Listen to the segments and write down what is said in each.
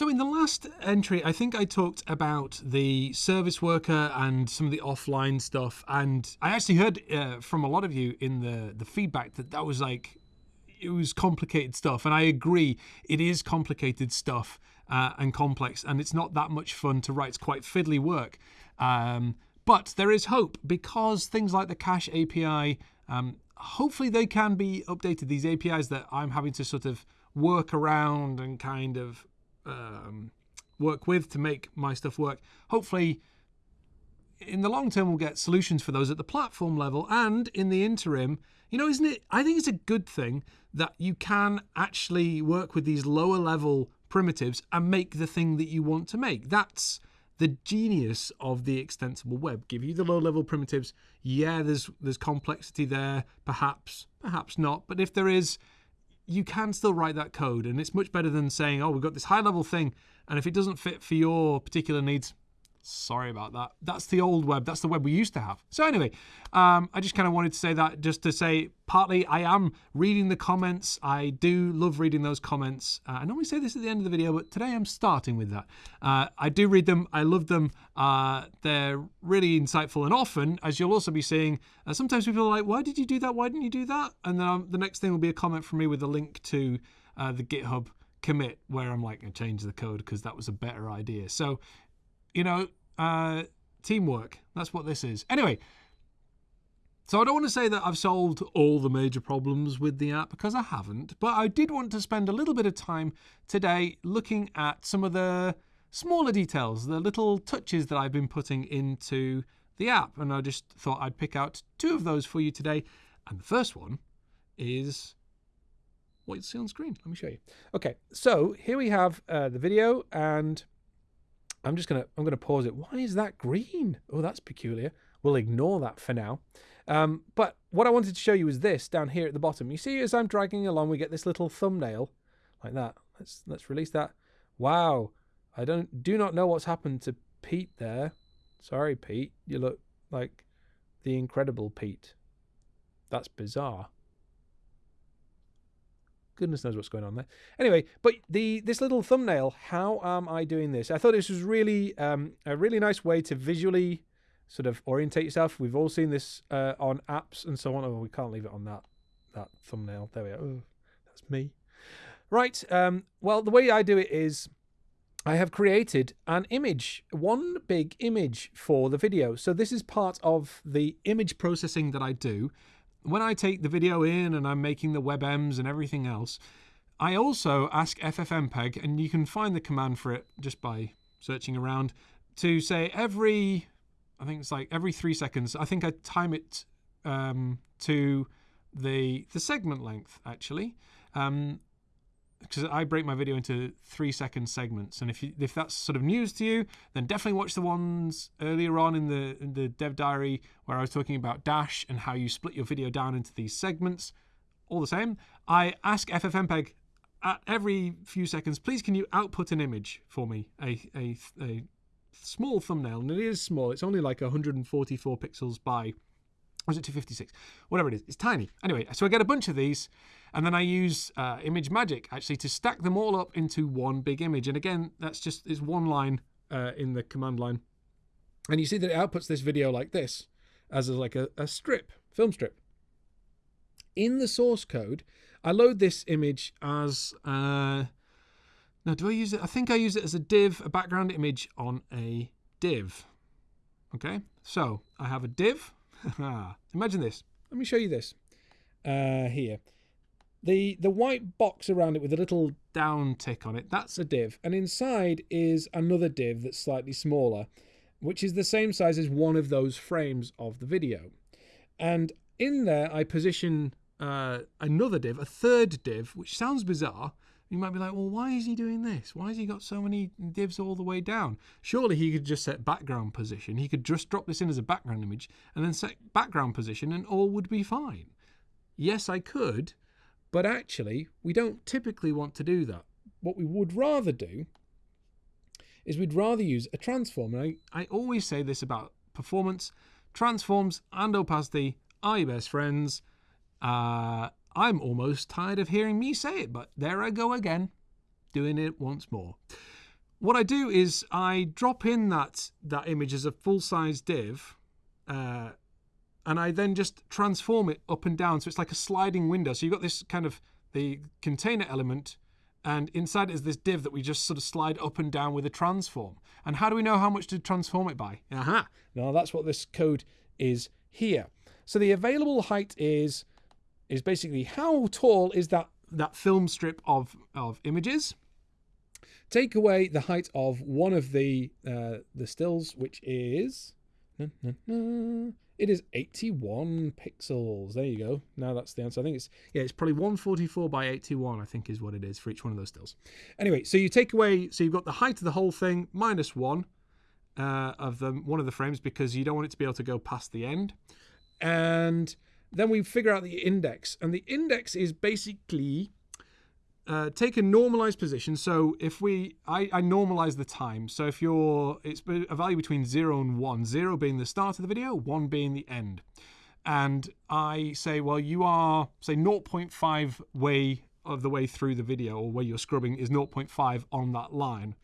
So in the last entry, I think I talked about the service worker and some of the offline stuff, and I actually heard uh, from a lot of you in the the feedback that that was like it was complicated stuff, and I agree, it is complicated stuff uh, and complex, and it's not that much fun to write. It's quite fiddly work, um, but there is hope because things like the Cache API, um, hopefully they can be updated. These APIs that I'm having to sort of work around and kind of um, work with to make my stuff work. Hopefully, in the long term, we'll get solutions for those at the platform level. And in the interim, you know, isn't it? I think it's a good thing that you can actually work with these lower level primitives and make the thing that you want to make. That's the genius of the extensible web. Give you the low level primitives. Yeah, there's there's complexity there, perhaps, perhaps not. But if there is, you can still write that code and it's much better than saying oh we've got this high level thing and if it doesn't fit for your particular needs sorry about that. That's the old web. That's the web we used to have. So anyway um, i just kind of wanted to say that just to say partly i am reading the comments. I do love reading those comments. Uh, i normally say this at the end of the video but today i'm starting with that. Uh, i do read them. I love them. Uh, they're really insightful and often as you'll also be seeing uh, sometimes people are like why did you do that? Why didn't you do that? And then the next thing will be a comment from me with a link to uh, the github commit where i'm like i change the code because that was a better idea. So you know, uh, teamwork. That's what this is. Anyway, so I don't want to say that I've solved all the major problems with the app because I haven't, but I did want to spend a little bit of time today looking at some of the smaller details, the little touches that I've been putting into the app. And I just thought I'd pick out two of those for you today. And the first one is what you see on screen. Let me show you. Okay, so here we have uh, the video and I'm just gonna I'm gonna pause it. Why is that green? Oh, that's peculiar. We'll ignore that for now. Um, but what I wanted to show you is this down here at the bottom. You see, as I'm dragging along, we get this little thumbnail like that. Let's let's release that. Wow, I don't do not know what's happened to Pete there. Sorry, Pete. You look like the incredible Pete. That's bizarre goodness knows what's going on there. Anyway, but the this little thumbnail, how am I doing this? I thought this was really um, a really nice way to visually sort of orientate yourself. We've all seen this uh, on apps and so on. Oh, we can't leave it on that that thumbnail. There we are. Oh, that's me. Right. Um, well, the way I do it is I have created an image, one big image for the video. So this is part of the image processing that I do when I take the video in and I'm making the WebMs and everything else, I also ask FFmpeg, and you can find the command for it just by searching around, to say every, I think it's like every three seconds, I think I time it um, to the the segment length actually. Um, because I break my video into three second segments, and if you, if that's sort of news to you, then definitely watch the ones earlier on in the in the dev diary where I was talking about Dash and how you split your video down into these segments. All the same, I ask FFmpeg at every few seconds, please can you output an image for me, a a, a small thumbnail, and it is small. It's only like 144 pixels by was it 256? Whatever it is, it's tiny. Anyway, so I get a bunch of these, and then I use uh, ImageMagick actually to stack them all up into one big image. And again, that's just is one line uh, in the command line, and you see that it outputs this video like this, as a, like a, a strip, film strip. In the source code, I load this image as. Uh, now, do I use it? I think I use it as a div, a background image on a div. Okay, so I have a div Imagine this. Let me show you this uh, here. The, the white box around it with a little down tick on it, that's a div. And inside is another div that's slightly smaller, which is the same size as one of those frames of the video. And in there, I position uh, another div, a third div, which sounds bizarre, you might be like, well, why is he doing this? Why has he got so many divs all the way down? Surely he could just set background position. He could just drop this in as a background image and then set background position and all would be fine. Yes, I could, but actually, we don't typically want to do that. What we would rather do is we'd rather use a transform. And I, I always say this about performance. Transforms and opacity are your best friends. Uh, I'm almost tired of hearing me say it, but there I go again, doing it once more. what I do is I drop in that that image as a full size div, uh, and I then just transform it up and down. So it's like a sliding window. So you've got this kind of the container element, and inside is this div that we just sort of slide up and down with a transform. And how do we know how much to transform it by? Aha! Now that's what this code is here. So the available height is is basically how tall is that that film strip of of images. Take away the height of one of the uh, the stills, which is it is 81 pixels. There you go. Now that's the answer. I think it's yeah, it's probably 144 by 81. I think is what it is for each one of those stills. Anyway, so you take away, so you've got the height of the whole thing minus one uh, of them, one of the frames because you don't want it to be able to go past the end, and then we figure out the index, and the index is basically uh, take a normalized position. So if we, I, I normalize the time. So if you're, it's a value between zero and one, zero being the start of the video, one being the end. And I say, well, you are, say, 0.5 way of the way through the video, or where you're scrubbing is 0.5 on that line.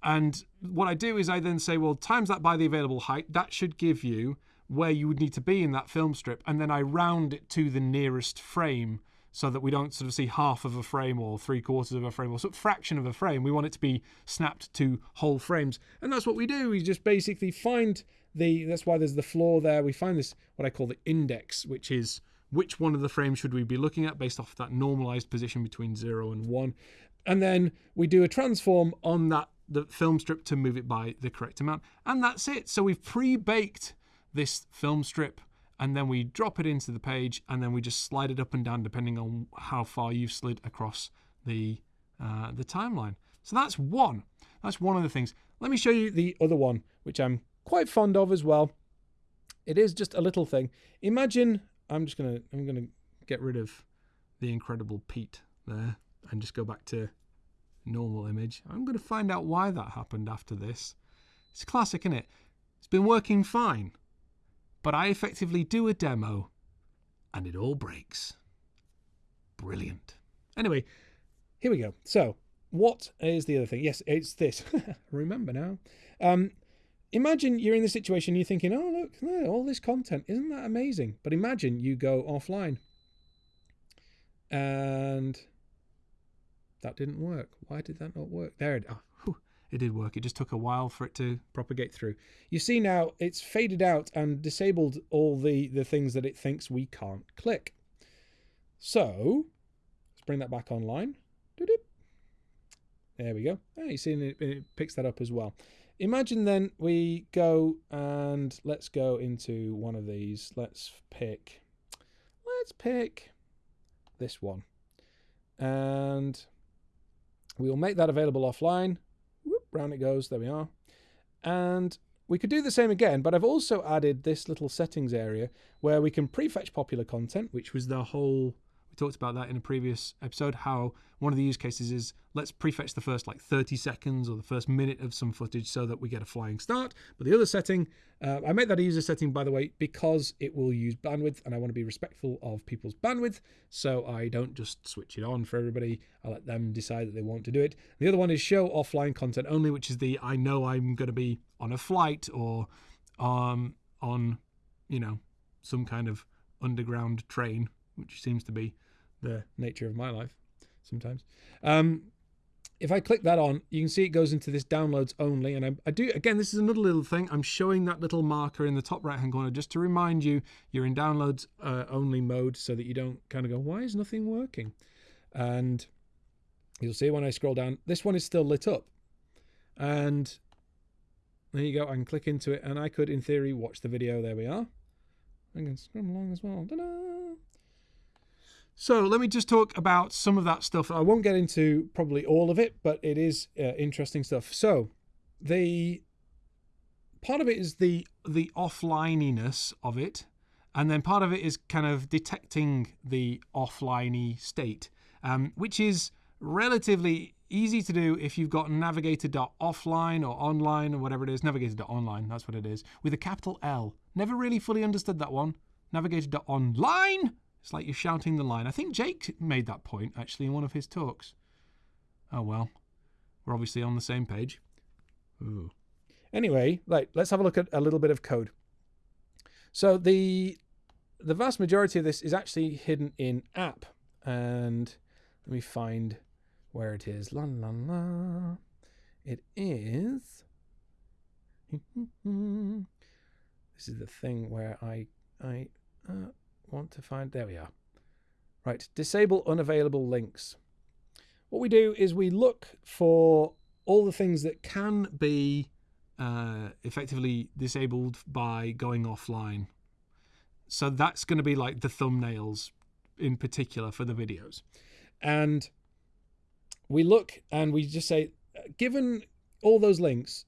And what I do is I then say, well, times that by the available height, that should give you where you would need to be in that film strip. And then I round it to the nearest frame so that we don't sort of see half of a frame or three quarters of a frame or sort of fraction of a frame. We want it to be snapped to whole frames. And that's what we do. We just basically find the, that's why there's the floor there. We find this, what I call the index, which is which one of the frames should we be looking at based off that normalized position between zero and one. And then we do a transform on that the film strip to move it by the correct amount. And that's it. So we've pre-baked this film strip and then we drop it into the page and then we just slide it up and down depending on how far you've slid across the uh, the timeline. So that's one. That's one of the things. Let me show you the other one, which I'm quite fond of as well. It is just a little thing. Imagine I'm just gonna I'm gonna get rid of the incredible Pete there and just go back to normal image. I'm gonna find out why that happened after this. It's classic, isn't it? It's been working fine but I effectively do a demo and it all breaks. Brilliant. Anyway, here we go. So, what is the other thing? Yes, it's this. Remember now. Um, imagine you're in the situation, you're thinking, oh, look, all this content, isn't that amazing? But imagine you go offline and that didn't work. Why did that not work? There it, oh, it did work. It just took a while for it to propagate through. You see now it's faded out and disabled all the, the things that it thinks we can't click. So let's bring that back online. There we go. Oh, you see it, it picks that up as well. Imagine then we go and let's go into one of these. Let's pick, let's pick this one. And we'll make that available offline round it goes. There we are. And we could do the same again, but I've also added this little settings area where we can prefetch popular content, which was the whole we talked about that in a previous episode, how one of the use cases is let's prefetch the first like 30 seconds or the first minute of some footage so that we get a flying start. But the other setting, uh, I made that a user setting, by the way, because it will use bandwidth and I want to be respectful of people's bandwidth. So I don't just switch it on for everybody. I let them decide that they want to do it. The other one is show offline content only, which is the I know I'm going to be on a flight or um, on, you know, some kind of underground train which seems to be the nature of my life sometimes. Um, if I click that on, you can see it goes into this downloads only. And I, I, do, again, this is another little thing. I'm showing that little marker in the top right hand corner just to remind you you're in downloads uh, only mode so that you don't kind of go, why is nothing working? And you'll see when I scroll down, this one is still lit up. And there you go. I can click into it and I could, in theory, watch the video. There we are. I can scroll along as well. So let me just talk about some of that stuff. I won't get into probably all of it, but it is uh, interesting stuff. So the part of it is the the offlininess of it, and then part of it is kind of detecting the offliney state, um, which is relatively easy to do if you've got navigator.offline or online or whatever it is. Navigator.onLine, that's what it is, with a capital L. Never really fully understood that one. Navigator.onLine it's like you're shouting the line. I think Jake made that point actually in one of his talks. Oh well. we're obviously on the same page. Ooh. Anyway, like let's have a look at a little bit of code. So the the vast majority of this is actually hidden in app, and let me find where it is. La la la. It is. this is the thing where I I uh, want to find. There we are. Right, disable unavailable links. What we do is we look for all the things that can be uh, effectively disabled by going offline. So that's going to be like the thumbnails in particular for the videos. And we look and we just say, given all those links,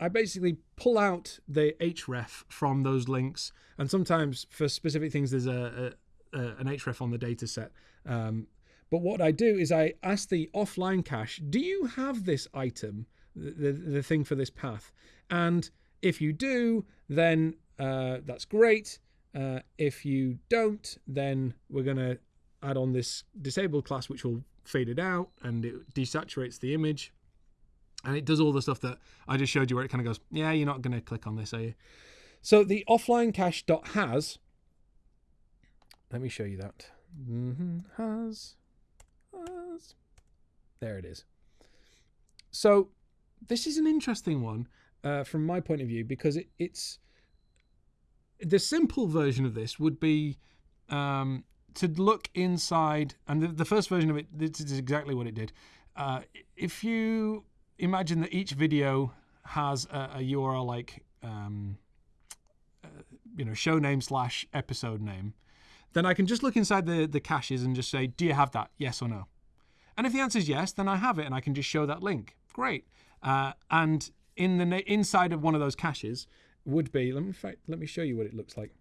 I basically pull out the href from those links. And sometimes for specific things, there's a, a, a an href on the data set. Um, but what I do is I ask the offline cache, do you have this item? the, the thing for this path. And if you do, then uh, that's great. Uh, if you don't, then we're going to add on this disabled class, which will fade it out and it desaturates the image. And it does all the stuff that I just showed you where it kind of goes, yeah, you're not going to click on this, are you? So the offline cache dot has, let me show you that. Mm -hmm, has, has, there it is. So this is an interesting one uh, from my point of view because it, it's the simple version of this would be um, to look inside, and the, the, first version of it, this is exactly what it did. Uh, if you imagine that each video has a, a URL like, um, uh, you know, show name slash episode name, then I can just look inside the, the caches and just say, do you have that? Yes or no? And if the answer is yes, then I have it and I can just show that link. Great. Uh, and in the inside of one of those caches would be, let me, fact, let me show you what it looks like.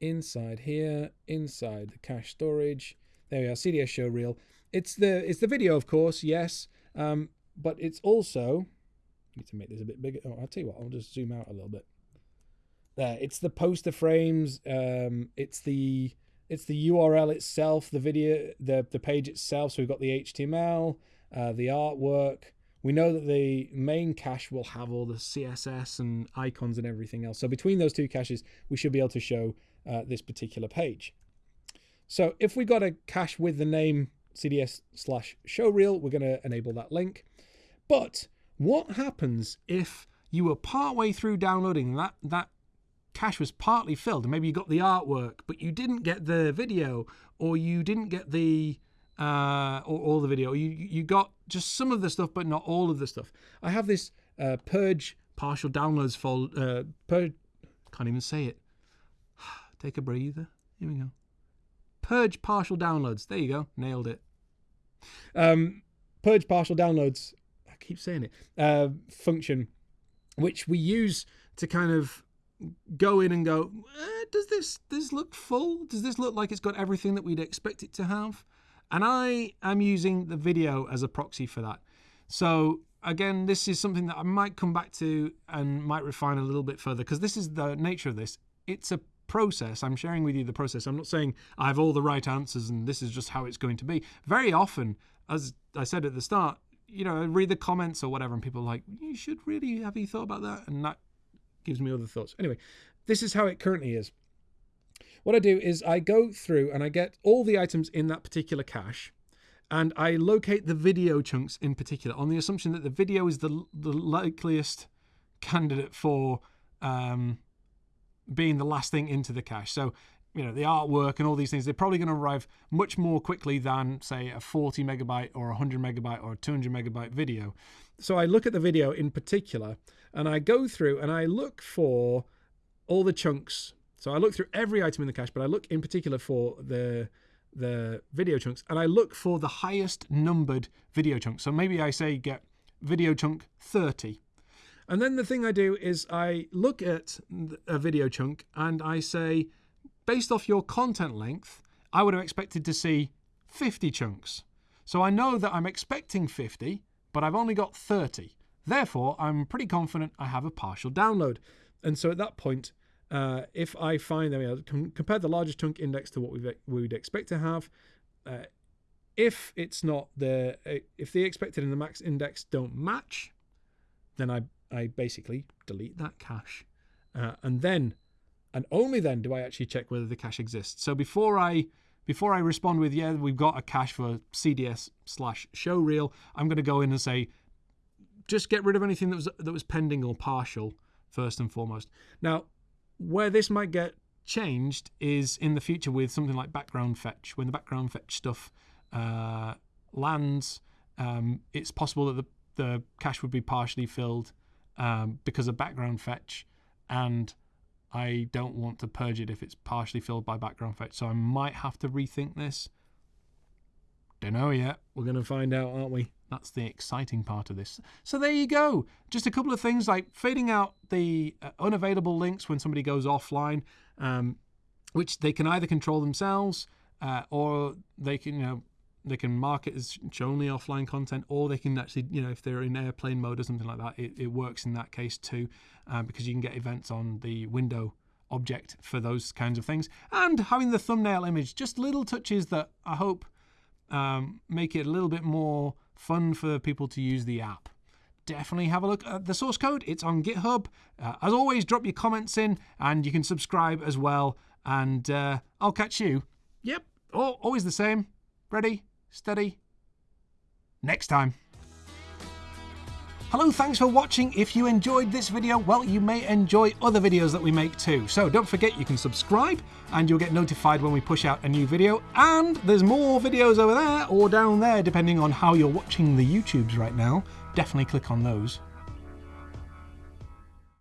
Inside here, inside the cache storage. There we are, CDS show reel. It's the it's the video, of course, yes, um, but it's also. I need to make this a bit bigger. Oh, I'll tell you what. I'll just zoom out a little bit. There, it's the poster frames. Um, it's the it's the URL itself, the video, the, the page itself. So we've got the HTML, uh, the artwork. We know that the main cache will have all the CSS and icons and everything else. So between those two caches, we should be able to show uh, this particular page. So if we got a cache with the name CDS slash showreel, we're going to enable that link. But what happens if you were partway through downloading that, that cache was partly filled and maybe you got the artwork but you didn't get the video or you didn't get the uh, or all the video you you got just some of the stuff but not all of the stuff? I have this uh, purge partial downloads folder uh, purge can't even say it. Take a breather. Here we go purge partial downloads there you go nailed it um, purge partial downloads i keep saying it uh, function which we use to kind of go in and go, eh, does this this look full? Does this look like it's got everything that we'd expect it to have? And I am using the video as a proxy for that. So again, this is something that I might come back to and might refine a little bit further because this is the nature of this. It's a process. I'm sharing with you the process. I'm not saying I have all the right answers and this is just how it's going to be. Very often, as I said at the start, you know, I read the comments or whatever, and people are like, you should really have you thought about that? And that gives me other thoughts. Anyway, this is how it currently is. What I do is I go through and I get all the items in that particular cache and I locate the video chunks in particular on the assumption that the video is the, the likeliest candidate for um, being the last thing into the cache. So, you know, the artwork and all these things, they're probably going to arrive much more quickly than, say, a 40 megabyte or 100 megabyte or 200 megabyte video. So I look at the video in particular and I go through and I look for all the chunks. So I look through every item in the cache, but I look in particular for the the video chunks and I look for the highest numbered video chunk. So maybe I say get video chunk 30. And then the thing I do is I look at a video chunk and I say, based off your content length, I would have expected to see 50 chunks. So I know that I'm expecting 50, but I've only got 30. Therefore, I'm pretty confident I have a partial download. And so at that point, uh, if I find that we compare the largest chunk index to what we would expect to have, uh, if it's not the if the expected and the max index don't match, then I I basically delete that cache, uh, and then and only then do I actually check whether the cache exists. So before I before I respond with yeah we've got a cache for CDS slash show reel, I'm going to go in and say just get rid of anything that was that was pending or partial first and foremost. Now where this might get changed is in the future with something like background fetch. When the background fetch stuff uh, lands, um, it's possible that the, the cache would be partially filled um, because of background fetch, and I don't want to purge it if it's partially filled by background fetch. So I might have to rethink this. Don't know yet. We're going to find out, aren't we? That's the exciting part of this. So there you go. Just a couple of things like fading out the uh, unavailable links when somebody goes offline, um, which they can either control themselves uh, or they can, you know, they can mark it as only offline content, or they can actually, you know, if they're in airplane mode or something like that, it, it works in that case too, uh, because you can get events on the window object for those kinds of things. And having the thumbnail image, just little touches that I hope um, make it a little bit more fun for people to use the app. Definitely have a look at the source code. It's on GitHub. Uh, as always, drop your comments in and you can subscribe as well. And uh, I'll catch you. Yep, always the same. Ready? Steady. Next time. Hello, thanks for watching. If you enjoyed this video, well, you may enjoy other videos that we make too. So don't forget you can subscribe and you'll get notified when we push out a new video. And there's more videos over there or down there, depending on how you're watching the YouTubes right now. Definitely click on those.